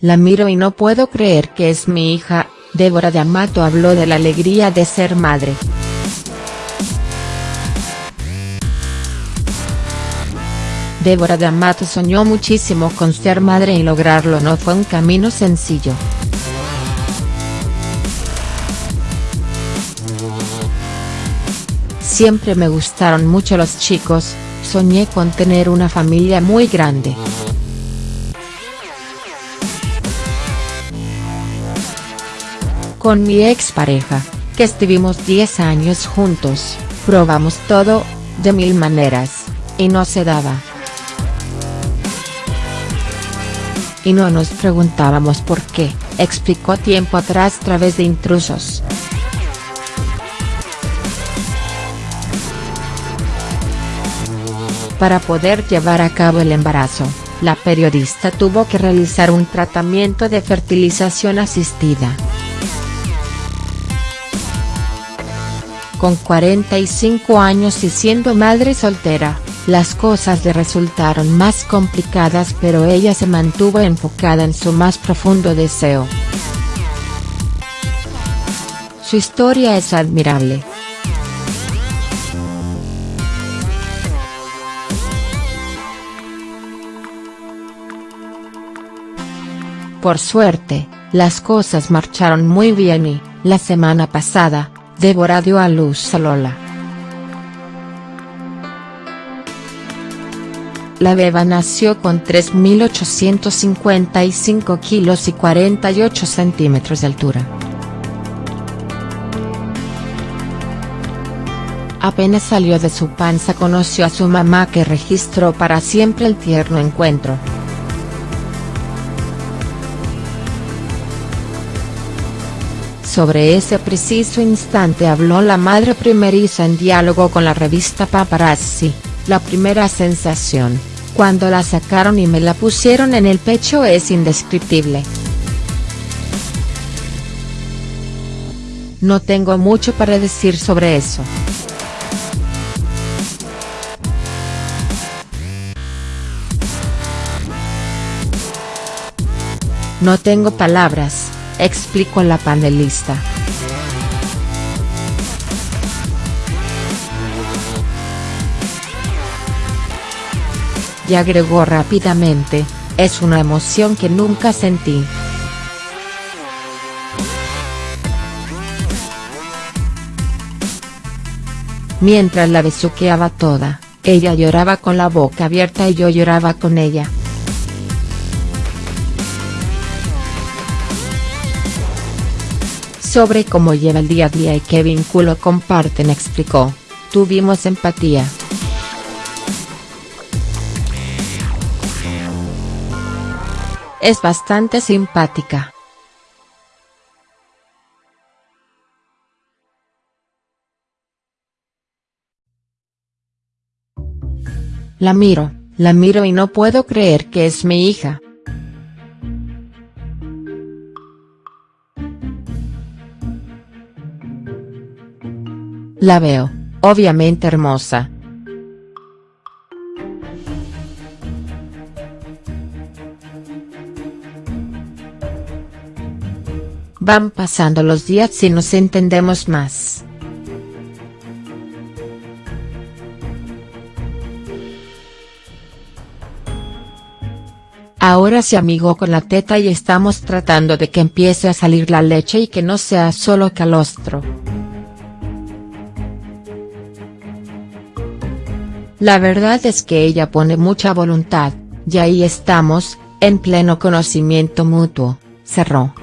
la miro y no puedo creer que es mi hija, Débora de Amato habló de la alegría de ser madre. Débora de Amato soñó muchísimo con ser madre y lograrlo no fue un camino sencillo. Siempre me gustaron mucho los chicos, soñé con tener una familia muy grande. Con mi expareja, que estuvimos 10 años juntos, probamos todo, de mil maneras, y no se daba. Y no nos preguntábamos por qué, explicó tiempo atrás través de intrusos. Para poder llevar a cabo el embarazo, la periodista tuvo que realizar un tratamiento de fertilización asistida. Con 45 años y siendo madre soltera, las cosas le resultaron más complicadas pero ella se mantuvo enfocada en su más profundo deseo. Su historia es admirable. Por suerte, las cosas marcharon muy bien y, la semana pasada, Débora dio a luz a Lola. La beba nació con 3.855 kilos y 48 centímetros de altura. Apenas salió de su panza conoció a su mamá que registró para siempre el tierno encuentro. Sobre ese preciso instante habló la madre primeriza en diálogo con la revista Paparazzi, la primera sensación, cuando la sacaron y me la pusieron en el pecho es indescriptible. No tengo mucho para decir sobre eso. No tengo palabras explicó la panelista. Y agregó rápidamente, es una emoción que nunca sentí. Mientras la besuqueaba toda, ella lloraba con la boca abierta y yo lloraba con ella. Sobre cómo lleva el día a día y qué vínculo comparten explicó, tuvimos empatía. Es bastante simpática. La miro, la miro y no puedo creer que es mi hija. La veo, obviamente hermosa. Van pasando los días y nos entendemos más. Ahora se amigó con la teta y estamos tratando de que empiece a salir la leche y que no sea solo calostro. La verdad es que ella pone mucha voluntad, y ahí estamos, en pleno conocimiento mutuo, cerró.